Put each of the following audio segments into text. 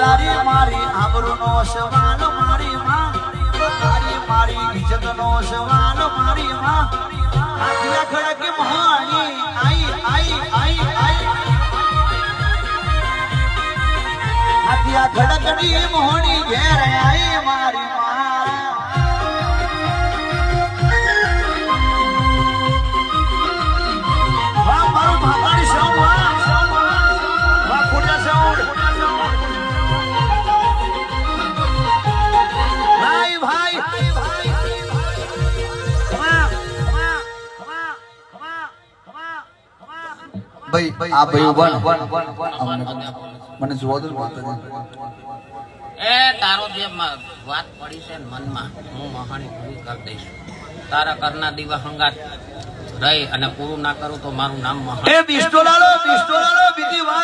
તારી મારી આબરૂનો સવાલ મારી માં. તારી મારી ઇજ્જતનો સવાલ મારી માં. આખલા ખડક મહાણી આઈ આઈ આઈ આઈ. આખલા ખડકડી મોહણી ઘેર આઈ મારી માં. ભાઈ આ ભાઈ ઊભા અમને મને જોવા દો એ તારો જે વાત પડી છે મનમાં હું મહાણી પૂરી કરી દઈશ. તારા કરના દીવા હંગાત રહી અને પૂરું ના કરું તો મારું નામ મહાણી. એ બિસ્ટોલાલો બિસ્ટોલાલો બીજી વાત.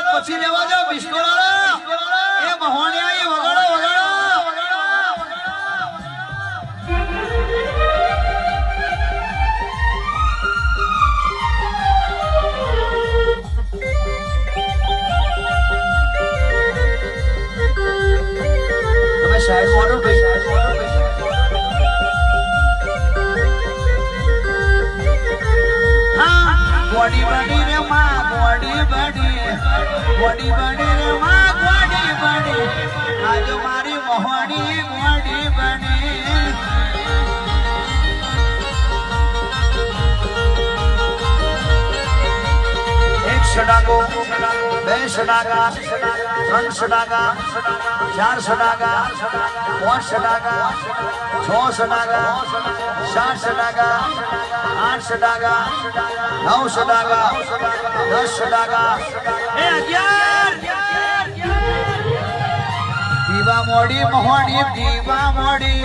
ગોડી બડી રે માં ગોડી બડી ગોડી બડી રે માં ગોડી બડી આજ મારી મોહડી ગોડી બડી એક સડાગો બે સડાગા ત્રણ સડાગા ચાર સડાગા પાંચ સડાગા છસો સડાગા સાત સડાગા આઠ સડાગા નવ સડાગા દસ સડાગા. એ અગિયાર! દીવા મોડી મોહણી દીવા મોડી.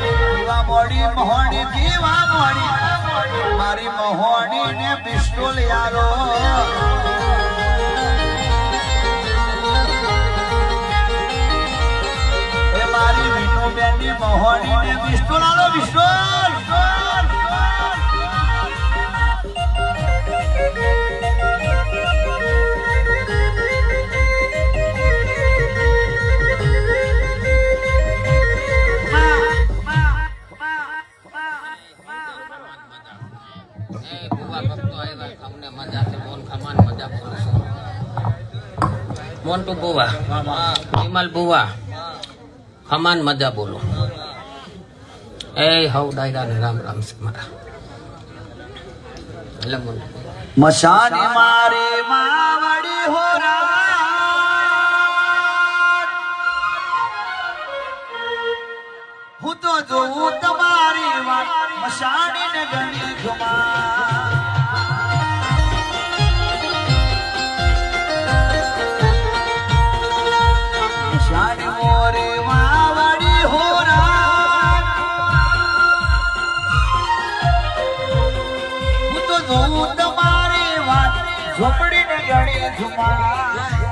દીવા મોડી મોહણી દીવા મોડી. મારી મોહણી ને પિસ્તોલ યારો ખમાન મજા બોલું છું મોન્ટુ બુવા વિમલ બુવા ખમાન મજા બોલો એ હવ ડાયરા ને રામ રામ છે હું તો જોઉં તમારી વાત મશાની ને વાત ને ગણી ઝુમા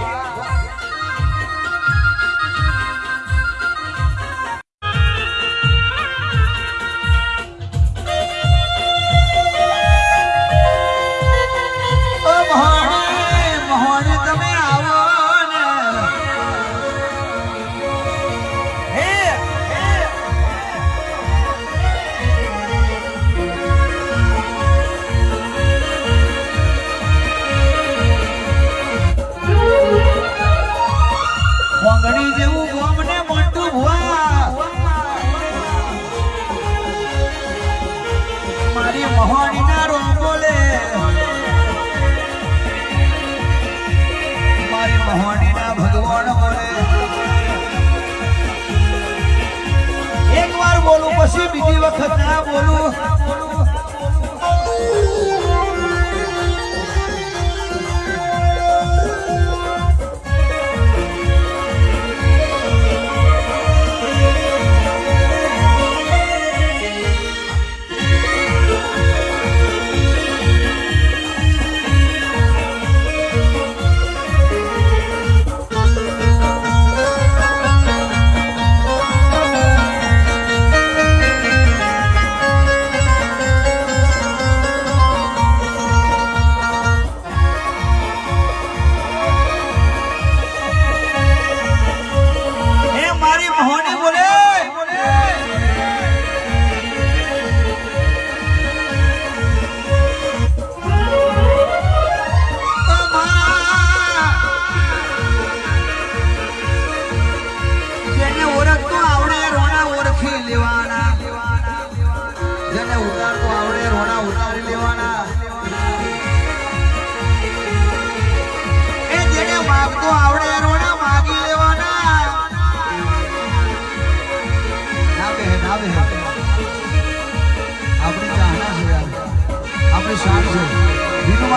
બીજી વખત ના બોલું.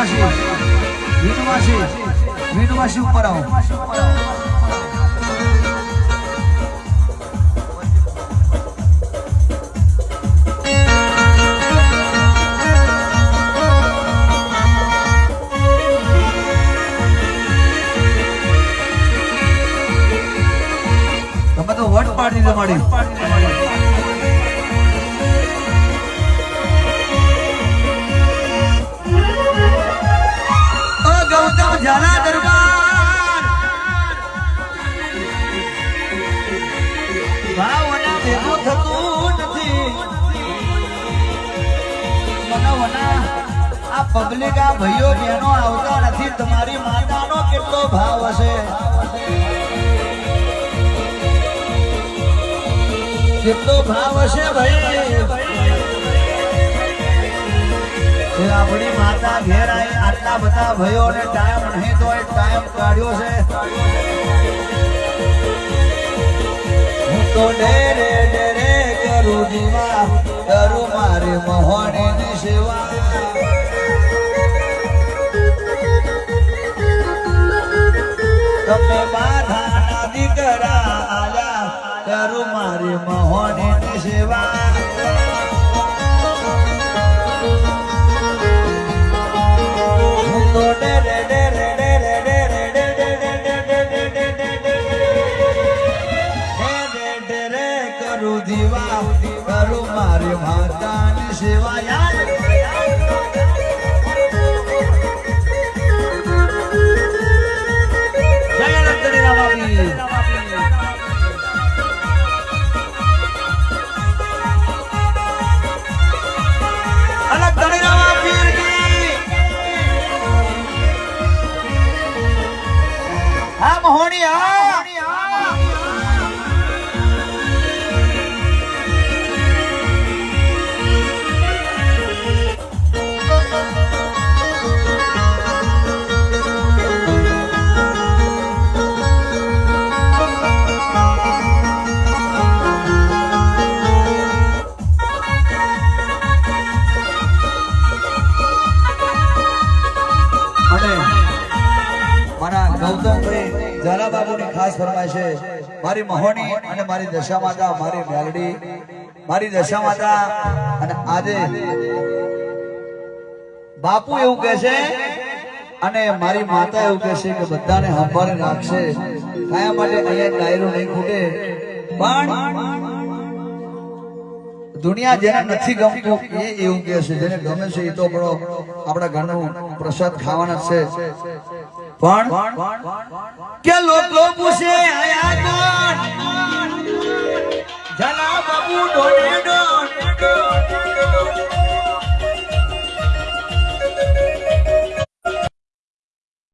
મીઠું માસી મીઠું માસી ઉપર આવો. આ પબ્લિક આ ભાઈઓ બહેનો આવતા નથી, તમારી માતાનો કેટલો ભાવ હશે? કેટલો ભાવ હશે ભાઈ? આપણી માતા ઘેર આવી આટલા બધા ભાઈઓને ટાઈમ નહીં તો ટાઈમ કાઢ્યો છે. હું તો ડેરે ડેરે કરું દીવા, કરું મારી મોહણીની સેવા. તમે બાધાના દીકરા આયા કરું મારી મહોની સેવા હું તો ડરે ડરે ડરે ડરે કરું દીવા કરું મારી માતાની સેવા યાદ ગૌતમભાઈ ઝાલાબાબુની ખાસ ફરમાય છે. મારી મહોની અને મારી દશા માતા મારી મેલડી, મારી દશા માતા અને આજે બાપુ એવું કહે છે અને મારી માતા એવું કહે છે કે બધાને સંભાળી રાખશે. કયા માટે અહીંયા ડાયરો નહીં ખૂટે. પણ દુનિયા જેને નથી ગમતું એ એવું કહે છે. જેને ગમે છે એ તો આપણો આપણા ઘરનું પ્રસાદ ખાવાના છે. પણ કે લોકો પૂછે આયા કોણ જલા બાબુ ડોને ડો